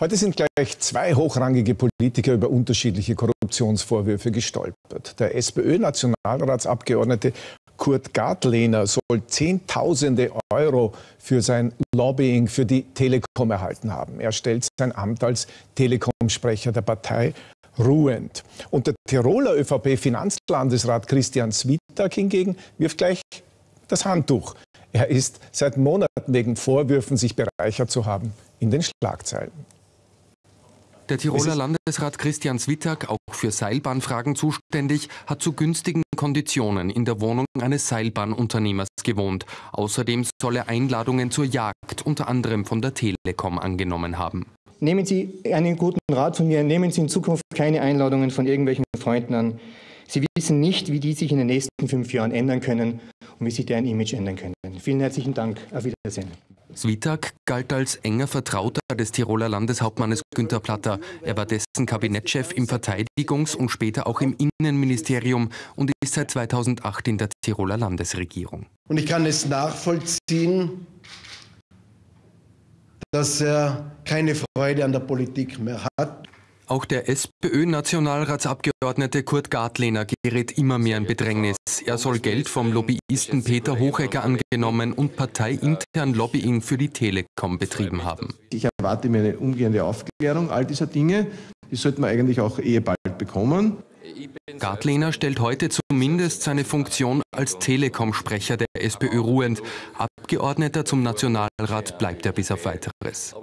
Heute sind gleich zwei hochrangige Politiker über unterschiedliche Korruptionsvorwürfe gestolpert. Der SPÖ-Nationalratsabgeordnete Kurt Gartlehner soll Zehntausende Euro für sein Lobbying für die Telekom erhalten haben. Er stellt sein Amt als Telekom-Sprecher der Partei ruhend. Und der Tiroler ÖVP-Finanzlandesrat Christian Swittag hingegen wirft gleich das Handtuch. Er ist seit Monaten wegen Vorwürfen, sich bereichert zu haben, in den Schlagzeilen. Der Tiroler Landesrat Christian Swittag, auch für Seilbahnfragen zuständig, hat zu günstigen Konditionen in der Wohnung eines Seilbahnunternehmers gewohnt. Außerdem soll er Einladungen zur Jagd unter anderem von der Telekom angenommen haben. Nehmen Sie einen guten Rat von mir, nehmen Sie in Zukunft keine Einladungen von irgendwelchen Freunden an. Sie wissen nicht, wie die sich in den nächsten fünf Jahren ändern können und wie sich deren Image ändern können. Vielen herzlichen Dank. Auf Wiedersehen. Switak galt als enger Vertrauter des Tiroler Landeshauptmannes Günter Platter. Er war dessen Kabinettschef im Verteidigungs- und später auch im Innenministerium und ist seit 2008 in der Tiroler Landesregierung. Und ich kann es nachvollziehen, dass er keine Freude an der Politik mehr hat. Auch der SPÖ-Nationalratsabgeordnete Kurt Gartlehner gerät immer mehr in Bedrängnis. Er soll Geld vom Lobbyisten Peter Hochecker angenommen und parteiintern Lobbying für die Telekom betrieben haben. Ich erwarte mir eine umgehende Aufklärung all dieser Dinge. Die sollte man eigentlich auch eher bald bekommen. Gartlehner stellt heute zumindest seine Funktion als Telekom-Sprecher der SPÖ ruhend. Abgeordneter zum Nationalrat bleibt er bis auf weiteres.